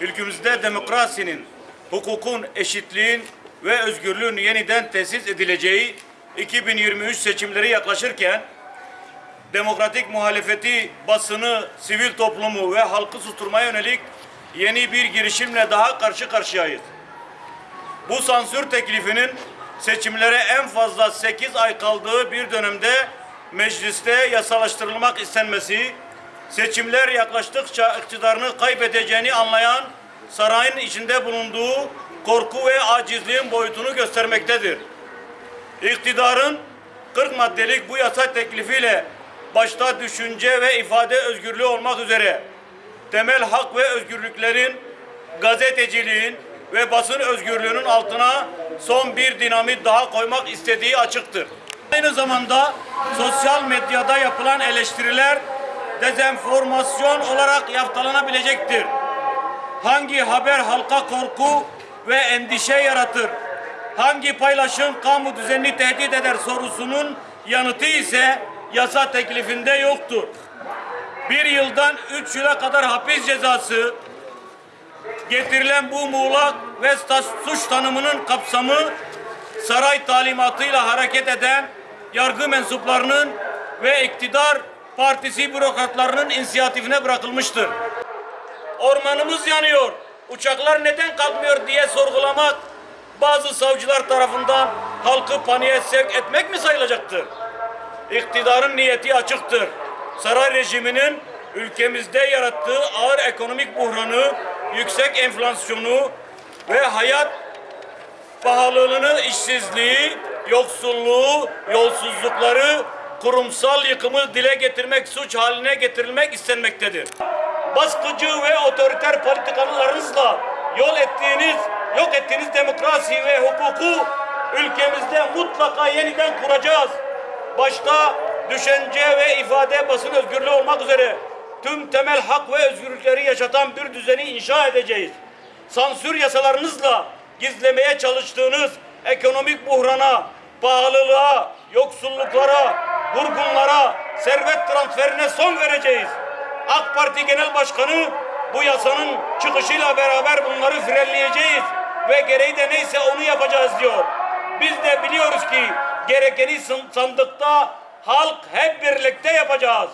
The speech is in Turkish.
ülkemizde demokrasinin, hukukun, eşitliğin ve özgürlüğün yeniden tesis edileceği 2023 seçimleri yaklaşırken demokratik muhalefeti, basını, sivil toplumu ve halkı susturmaya yönelik yeni bir girişimle daha karşı karşıyayız. Bu sansür teklifinin seçimlere en fazla 8 ay kaldığı bir dönemde mecliste yasalaştırılmak istenmesi, seçimler yaklaştıkça iktidarını kaybedeceğini anlayan sarayın içinde bulunduğu korku ve acizliğin boyutunu göstermektedir. İktidarın 40 maddelik bu yasa teklifiyle başta düşünce ve ifade özgürlüğü olmak üzere temel hak ve özgürlüklerin gazeteciliğin ve basın özgürlüğünün altına son bir dinamit daha koymak istediği açıktır. Aynı zamanda sosyal medyada yapılan eleştiriler dezenformasyon olarak yaftalanabilecektir. Hangi haber halka korku ve endişe yaratır? Hangi paylaşım kamu düzenini tehdit eder sorusunun yanıtı ise yasa teklifinde yoktur. Bir yıldan üç yıla kadar hapis cezası getirilen bu muğlak ve suç tanımının kapsamı saray talimatıyla hareket eden yargı mensuplarının ve iktidar partisi bürokratlarının inisiyatifine bırakılmıştır. Ormanımız yanıyor, uçaklar neden kalkmıyor diye sorgulamak bazı savcılar tarafından halkı paniğe sevk etmek mi sayılacaktır? İktidarın niyeti açıktır. Saray rejiminin ülkemizde yarattığı ağır ekonomik buhranı, yüksek enflasyonu ve hayat pahalılığını, işsizliği, yoksulluğu, yolsuzlukları, kurumsal yıkımı dile getirmek, suç haline getirilmek istenmektedir. Baskıcı ve otoriter politikalarınızla yol ettiğiniz, yok ettiğiniz demokrasi ve hukuku ülkemizde mutlaka yeniden kuracağız. Başta düşünce ve ifade basın özgürlüğü olmak üzere tüm temel hak ve özgürlükleri yaşatan bir düzeni inşa edeceğiz. Sansür yasalarınızla gizlemeye çalıştığınız ekonomik buhrana, pahalılığa, yoksulluklara, vurgunlara, servet transferine son vereceğiz. AK Parti Genel Başkanı bu yasanın çıkışıyla beraber bunları frenleyeceğiz ve gereği de neyse onu yapacağız diyor. Biz de biliyoruz ki gerekeni sandıkta halk hep birlikte yapacağız.